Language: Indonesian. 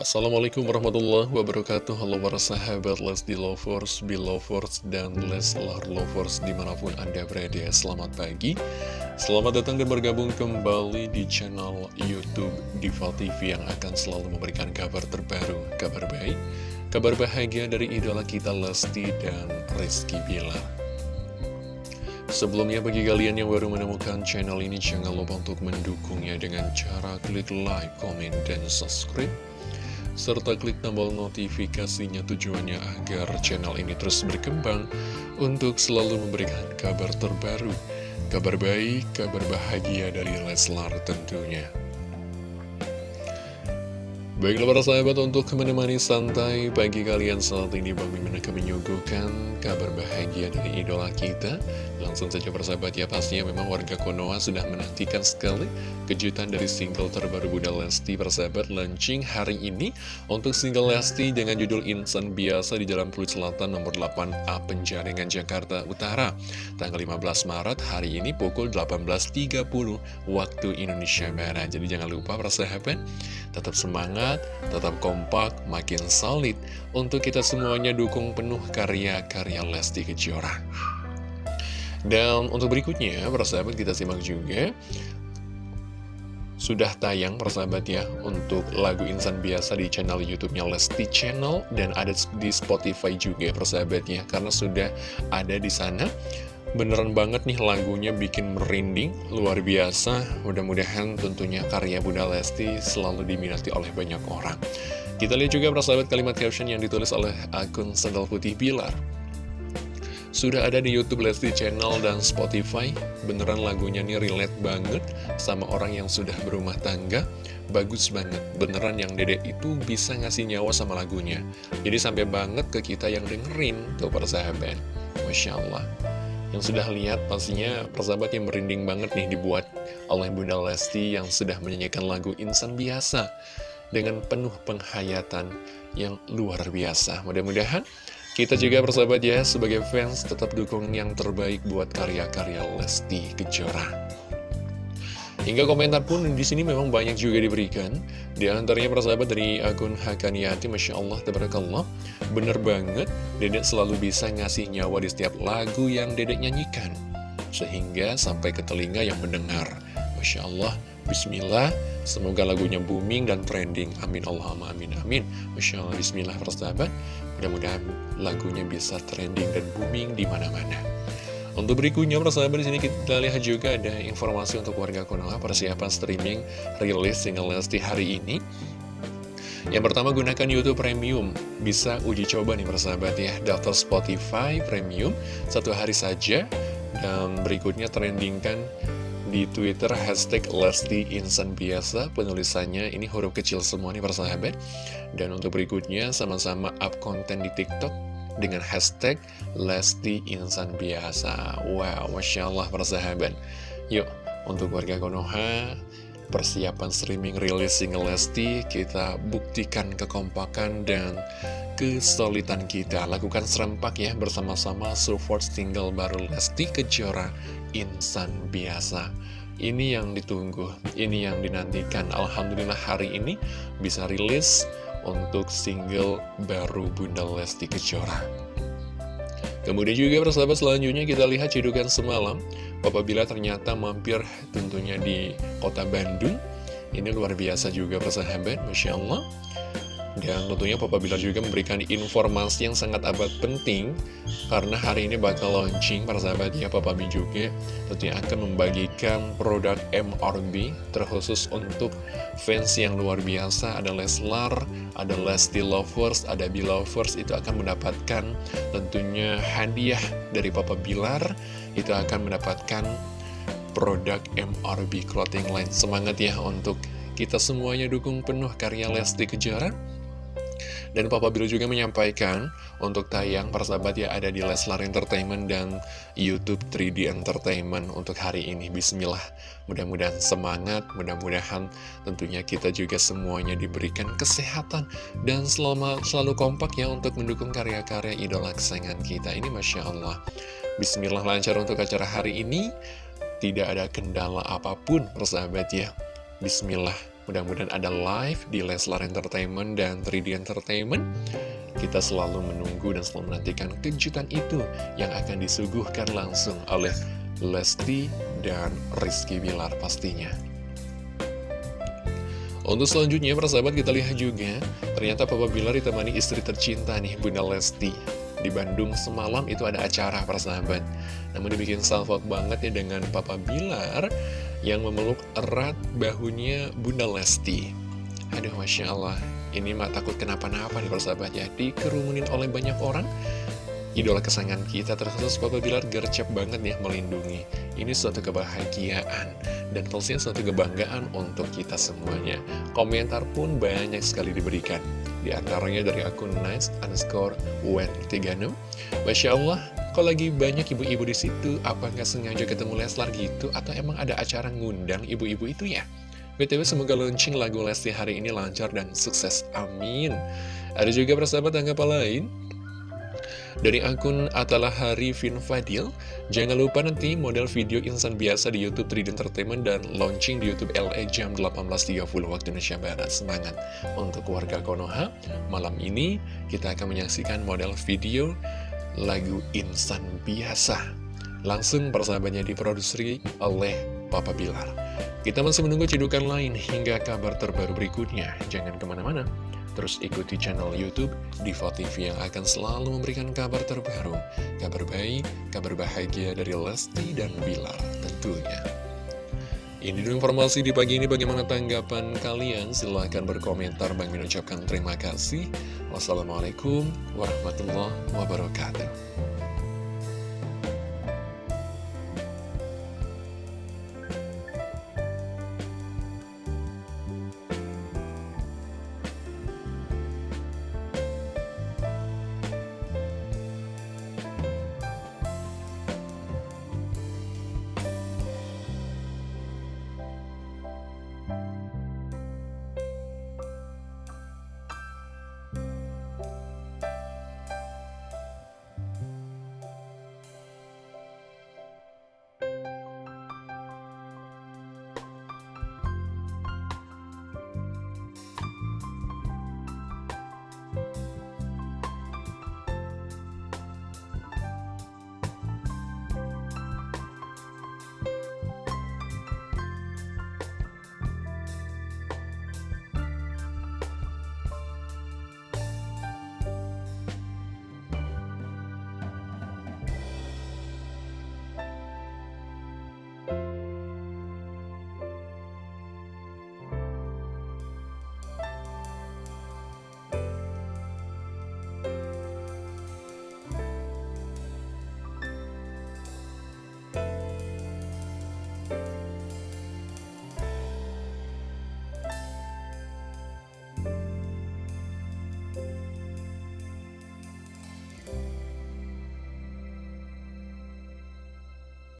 Assalamualaikum warahmatullahi wabarakatuh. Halo para sahabat Lesti Lovers, Belovers, dan Leslar Lovers di mana pun anda berada. Selamat pagi. Selamat datang dan bergabung kembali di channel Youtube Diva TV Yang akan selalu memberikan kabar terbaru, kabar baik Kabar bahagia dari idola kita Lesti dan Rizky Bilar Sebelumnya bagi kalian yang baru menemukan channel ini Jangan lupa untuk mendukungnya dengan cara klik like, komen, dan subscribe serta klik tombol notifikasinya tujuannya agar channel ini terus berkembang untuk selalu memberikan kabar terbaru, kabar baik, kabar bahagia dari Leslar tentunya. Baiklah para sahabat untuk menemani santai pagi kalian saat ini Bang Mimin akan menyuguhkan kabar bahagia dari idola kita. Langsung saja persahabat ya pastinya memang warga Konoha sudah menantikan sekali kejutan dari single terbaru Bunda Lesti persahabat launching hari ini. Untuk single Lesti dengan judul Insan Biasa di Jalan Pluit Selatan nomor 8A Penjaringan Jakarta Utara. Tanggal 15 Maret hari ini pukul 18.30 waktu Indonesia Barat. Jadi jangan lupa persahabat tetap semangat tetap kompak makin solid untuk kita semuanya dukung penuh karya-karya Lesti Kejora dan untuk berikutnya, persahabat kita simak juga sudah tayang persahabat ya untuk lagu Insan Biasa di channel YouTube-nya Lesti Channel dan ada di Spotify juga persahabat ya karena sudah ada di sana. Beneran banget nih lagunya bikin merinding, luar biasa. Mudah-mudahan tentunya karya Bunda Lesti selalu diminati oleh banyak orang. Kita lihat juga persahabat kalimat caption yang ditulis oleh akun Sendal Putih Bilar. Sudah ada di Youtube Lesti Channel dan Spotify Beneran lagunya nih relate banget sama orang yang sudah berumah tangga Bagus banget, beneran yang dedek itu bisa ngasih nyawa sama lagunya Jadi sampai banget ke kita yang dengerin tuh persahabat Masya Allah yang sudah lihat pastinya persahabat yang merinding banget nih dibuat oleh Bunda Lesti yang sudah menyanyikan lagu Insan Biasa dengan penuh penghayatan yang luar biasa. Mudah-mudahan kita juga bersahabat ya, sebagai fans tetap dukung yang terbaik buat karya-karya Lesti Kejora. Hingga komentar pun di sini memang banyak juga diberikan. Di antaranya persahabat dari akun Hakaniati, Masya Allah, Tabarakallah. Bener banget, Dedek selalu bisa ngasih nyawa di setiap lagu yang Dedek nyanyikan. Sehingga sampai ke telinga yang mendengar. Masya Allah, Bismillah, semoga lagunya booming dan trending. Amin Allahumma amin amin. Masya Allah, Bismillah persahabat. Mudah-mudahan lagunya bisa trending dan booming di mana-mana. Untuk berikutnya, persahabat di sini kita lihat juga ada informasi untuk warga Konoha. Persiapan streaming rilis single Lesti hari ini. Yang pertama gunakan YouTube Premium. Bisa uji coba nih persahabat ya. Daftar Spotify Premium Satu hari saja. Dan berikutnya trendingkan di Twitter hashtag Lesti Insan Biasa. Penulisannya ini huruf kecil semua nih persahabat dan untuk berikutnya sama-sama up konten di TikTok dengan hashtag Lesti Insan Biasa. Wow Masya Allah persahabat yuk untuk warga Konoha persiapan streaming rilis single Lesti kita buktikan kekompakan dan kesulitan kita. Lakukan serempak ya bersama-sama support single baru Lesti Kejora insan biasa. Ini yang ditunggu, ini yang dinantikan. Alhamdulillah hari ini bisa rilis untuk single baru Bunda Lesti Kejora. Kemudian juga persahabat selanjutnya kita lihat cedukan semalam. Papa Bila ternyata mampir tentunya di kota Bandung. Ini luar biasa juga persahabat, Masya Allah dan tentunya Papa Bilar juga memberikan informasi yang sangat amat penting Karena hari ini bakal launching para sahabat ya Papa B juga Tentunya akan membagikan produk MRB Terkhusus untuk fans yang luar biasa. Ada Leslar, ada Lesti Lovers, ada Belovers Itu akan mendapatkan tentunya hadiah dari Papa Bilar. Itu akan mendapatkan produk MRB Clothing Line. Semangat ya untuk kita semuanya dukung penuh karya Lesti Kejora dan Papa Bill juga menyampaikan untuk tayang persahabat ya ada di Leslar Entertainment dan Youtube 3D Entertainment untuk hari ini. Bismillah, mudah-mudahan semangat, mudah-mudahan tentunya kita juga semuanya diberikan kesehatan dan selama selalu kompak ya untuk mendukung karya-karya idola kesayangan kita. Ini Masya Allah. Bismillah lancar untuk acara hari ini. Tidak ada kendala apa pun persahabat ya. Bismillah Mudah-mudahan ada live di Leslar Entertainment dan 3D Entertainment. Kita selalu menunggu dan selalu menantikan kejutan itu yang akan disuguhkan langsung oleh Lesti dan Rizky Bilar pastinya. Untuk selanjutnya, persahabat kita lihat juga, ternyata Papa Bilar ditemani istri tercinta nih, Bunda Lesti. Di Bandung semalam itu ada acara persahabat. Namun dibikin salvok banget ya dengan Papa Bilar yang memeluk erat bahunya Bunda Lesti. Aduh, Masya Allah, ini mah takut kenapa-napa nih persahabat ya, dikerumunin oleh banyak orang. Idola kesayangan kita terus Papa Bilar gercep banget ya melindungi. Ini suatu kebahagiaan dan pastinya suatu kebanggaan untuk kita semuanya. Komentar pun banyak sekali diberikan. Di antaranya dari akun nice underscore wen36. Masya Allah, kalau lagi banyak ibu-ibu di situ, apa nggak sengaja ketemu Leslar gitu? Atau emang ada acara ngundang ibu-ibu itu ya? BTW semoga launching lagu Lesti hari ini lancar dan sukses, amin. Ada juga persahabat tanggapan lain dari akun Atalah Hari Vin Fadil, jangan lupa nanti model video insan biasa di Youtube 3D Entertainment dan launching di Youtube LA jam 18.30 waktu Indonesia Barat. Semangat! Untuk warga Konoha, malam ini kita akan menyaksikan model video lagu insan biasa. Langsung persahabatnya diproduksi oleh Papa Bilar. Kita masih menunggu cedukan lain hingga kabar terbaru berikutnya. Jangan ke mana-mana. Terus ikuti channel Youtube Diva TV yang akan selalu memberikan kabar terbaru, kabar baik, kabar bahagia dari Lesti dan Bilar tentunya. Ini dulu informasi di pagi ini bagaimana tanggapan kalian? Silahkan berkomentar. Bang Min ucapkan terima kasih. Wassalamualaikum warahmatullahi wabarakatuh.